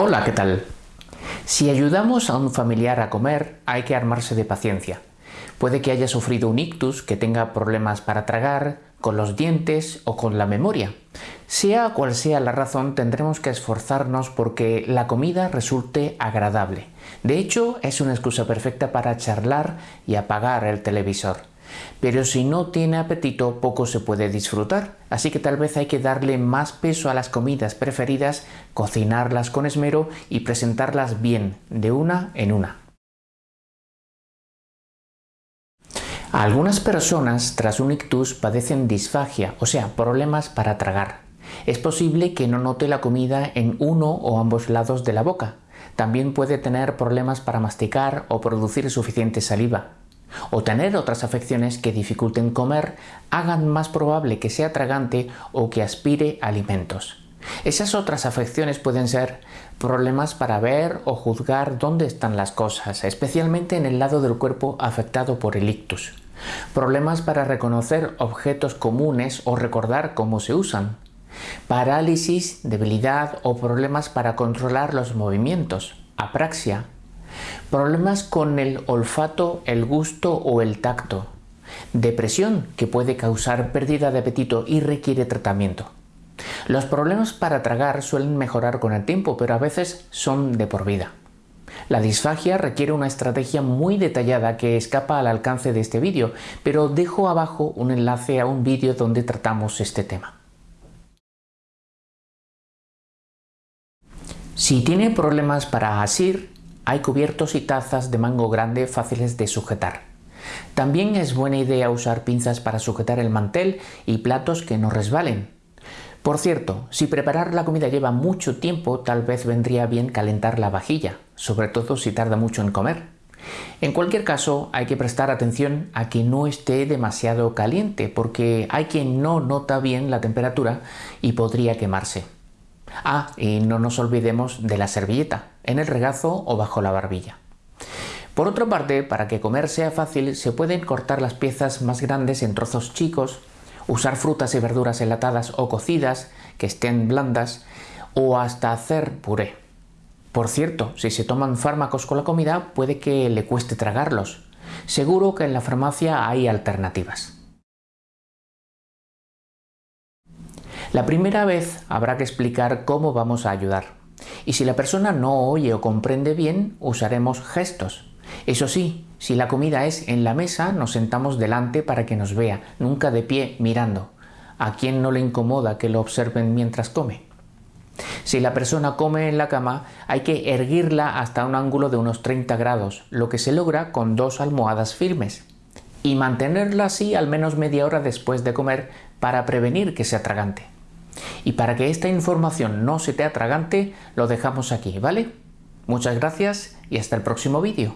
Hola, ¿qué tal? Si ayudamos a un familiar a comer, hay que armarse de paciencia. Puede que haya sufrido un ictus, que tenga problemas para tragar, con los dientes o con la memoria. Sea cual sea la razón, tendremos que esforzarnos porque la comida resulte agradable. De hecho, es una excusa perfecta para charlar y apagar el televisor. Pero si no tiene apetito, poco se puede disfrutar, así que tal vez hay que darle más peso a las comidas preferidas, cocinarlas con esmero y presentarlas bien, de una en una. Algunas personas tras un ictus padecen disfagia, o sea, problemas para tragar. Es posible que no note la comida en uno o ambos lados de la boca. También puede tener problemas para masticar o producir suficiente saliva o tener otras afecciones que dificulten comer hagan más probable que sea tragante o que aspire alimentos. Esas otras afecciones pueden ser problemas para ver o juzgar dónde están las cosas, especialmente en el lado del cuerpo afectado por el ictus. Problemas para reconocer objetos comunes o recordar cómo se usan. Parálisis, debilidad o problemas para controlar los movimientos. Apraxia, Problemas con el olfato, el gusto o el tacto. Depresión, que puede causar pérdida de apetito y requiere tratamiento. Los problemas para tragar suelen mejorar con el tiempo, pero a veces son de por vida. La disfagia requiere una estrategia muy detallada que escapa al alcance de este vídeo, pero dejo abajo un enlace a un vídeo donde tratamos este tema. Si tiene problemas para asir, hay cubiertos y tazas de mango grande fáciles de sujetar. También es buena idea usar pinzas para sujetar el mantel y platos que no resbalen. Por cierto, si preparar la comida lleva mucho tiempo, tal vez vendría bien calentar la vajilla, sobre todo si tarda mucho en comer. En cualquier caso, hay que prestar atención a que no esté demasiado caliente, porque hay quien no nota bien la temperatura y podría quemarse. Ah, y no nos olvidemos de la servilleta, en el regazo o bajo la barbilla. Por otra parte, para que comer sea fácil, se pueden cortar las piezas más grandes en trozos chicos, usar frutas y verduras enlatadas o cocidas, que estén blandas, o hasta hacer puré. Por cierto, si se toman fármacos con la comida, puede que le cueste tragarlos. Seguro que en la farmacia hay alternativas. La primera vez habrá que explicar cómo vamos a ayudar. Y si la persona no oye o comprende bien, usaremos gestos. Eso sí, si la comida es en la mesa, nos sentamos delante para que nos vea, nunca de pie mirando. ¿A quién no le incomoda que lo observen mientras come? Si la persona come en la cama, hay que erguirla hasta un ángulo de unos 30 grados, lo que se logra con dos almohadas firmes. Y mantenerla así al menos media hora después de comer para prevenir que se atragante. Y para que esta información no se te atragante, lo dejamos aquí, ¿vale? Muchas gracias y hasta el próximo vídeo.